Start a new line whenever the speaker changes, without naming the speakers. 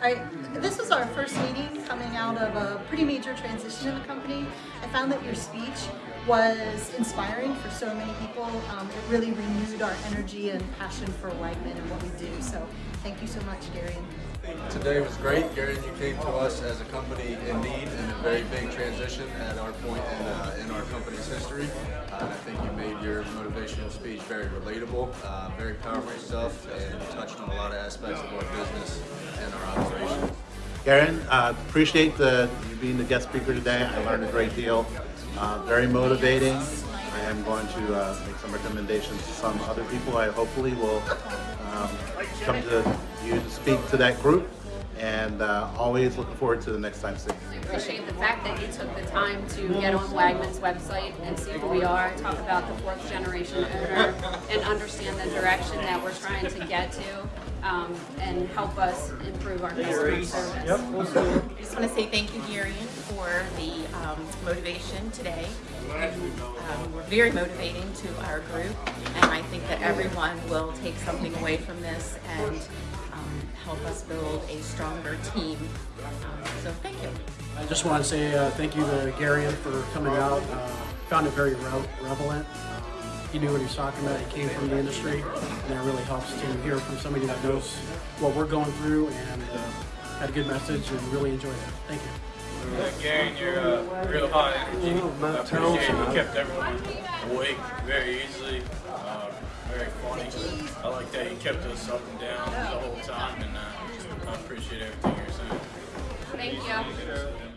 Right, this was our first meeting coming out of a pretty major transition in the company. I found that your speech was inspiring for so many people. Um, it really renewed our energy and passion for Wegman and what we do. So thank you so much, Gary.
Today was great. Gary, you came to us as a company in need and a very big transition at our point in, uh, in our company's history. Uh, and I think you made your motivational speech very relatable, uh, very powerful stuff, and touched on a lot of aspects of our business and.
Garen, uh, appreciate the, you being the guest speaker today. I learned a great deal. Uh, very motivating. I am going to uh, make some recommendations to some other people. I hopefully will um, come to you to speak to that group and uh, always looking forward to the next time seeing
I appreciate the fact that you took the time to get on Wagman's website and see who we are, talk about the fourth generation owner, and understand the direction that we're trying to get to, um, and help us improve our customer service. Yep.
I just want to say thank you, Garion, for the um, motivation today. Um, we're very motivating to our group, and I think that everyone will take something away from this and um, help us build a stronger team. Um, so thank you.
I just want to say uh, thank you to Garion for coming out. Uh, found it very re relevant. He knew what he was talking about. He came from the industry, and it really helps to hear from somebody that knows what we're going through and uh, had a good message and really enjoyed it. Thank you.
Uh, Gary, you're uh, real high energy. I appreciate you kept everyone awake very easily. I like that you kept us up and down the whole time, and uh, I appreciate everything you're saying.
Thank you.